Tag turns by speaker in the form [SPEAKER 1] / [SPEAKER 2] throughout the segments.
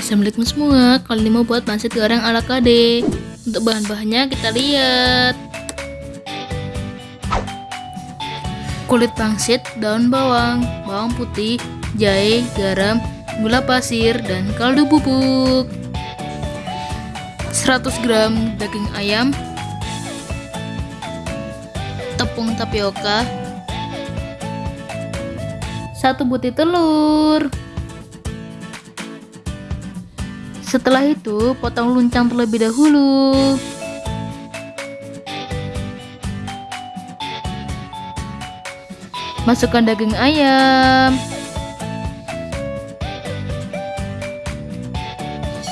[SPEAKER 1] Assalamualaikum semua, kali ini mau buat pangsit goreng ala KD Untuk bahan-bahannya kita lihat. Kulit pangsit, daun bawang, bawang putih, jahe, garam, gula pasir, dan kaldu bubuk. 100 gram daging ayam. Tepung tapioka. Satu butir telur Setelah itu, potong luncang terlebih dahulu. Masukkan daging ayam.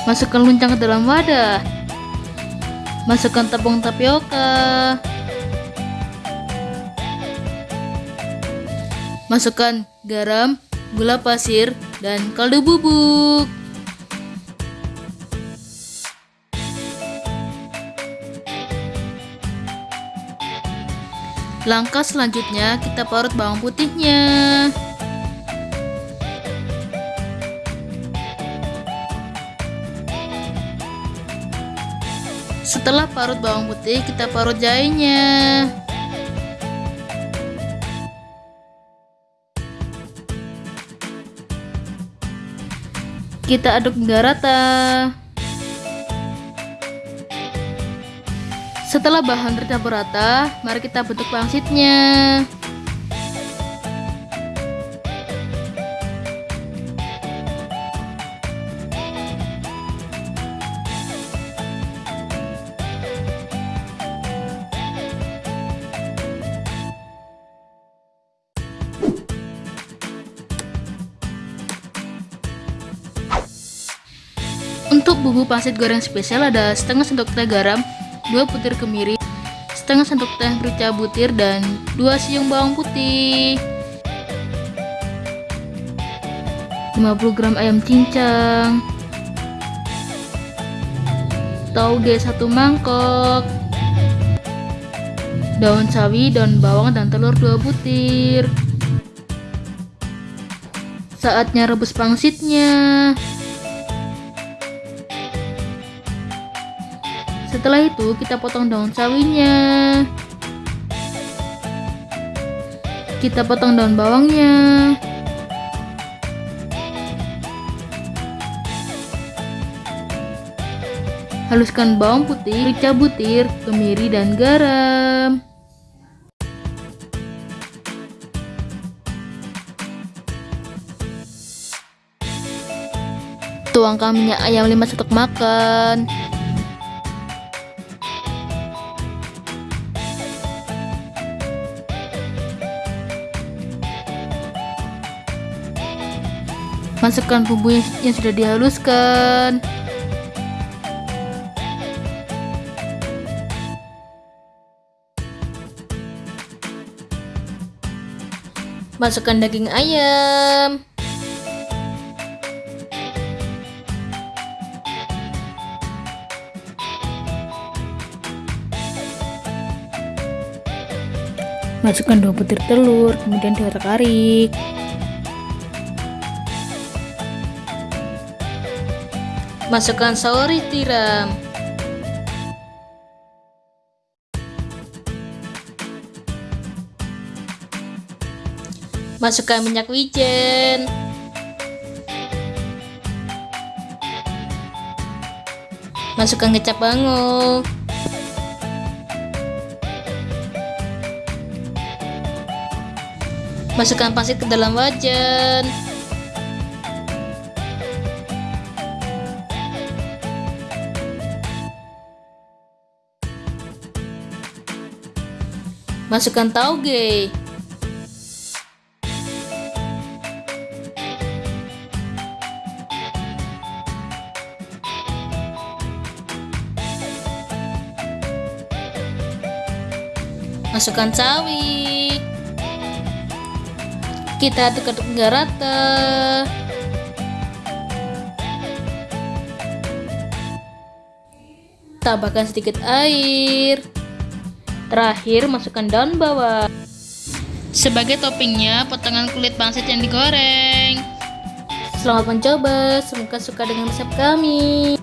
[SPEAKER 1] Masukkan luncang ke dalam wadah. Masukkan tepung tapioka. Masukkan garam, gula pasir, dan kaldu bubuk. Langkah selanjutnya kita parut bawang putihnya. Setelah parut bawang putih, kita parut jahenya. Kita aduk hingga rata. Setelah bahan tercampur rata, mari kita bentuk pangsitnya. Untuk bumbu pangsit goreng spesial ada setengah sendok teh garam, 2 butir kemiri, setengah sendok teh merica butir, dan 2 siung bawang putih. 50 gram ayam cincang, tauge 1 mangkok, daun sawi, daun bawang, dan telur 2 butir. Saatnya rebus pangsitnya. Setelah itu kita potong daun sawinya. Kita potong daun bawangnya. Haluskan bawang putih, rica butir, kemiri, dan garam. Tuangkan minyak ayam 5 sendok makan. Masukkan bumbu yang sudah dihaluskan. Masukkan daging ayam. Masukkan dua butir telur, kemudian diotak-arik. Masukkan sauri tiram. Masukkan minyak wijen. Masukkan kecap bango. Masukkan pasir ke dalam wajan. Masukkan tauge. Masukkan sawi. Kita aduk-aduk hingga rata. Tambahkan sedikit air. Terakhir, masukkan daun bawang. Sebagai toppingnya, potongan kulit pangsit yang digoreng. Selamat mencoba, semoga suka dengan resep kami.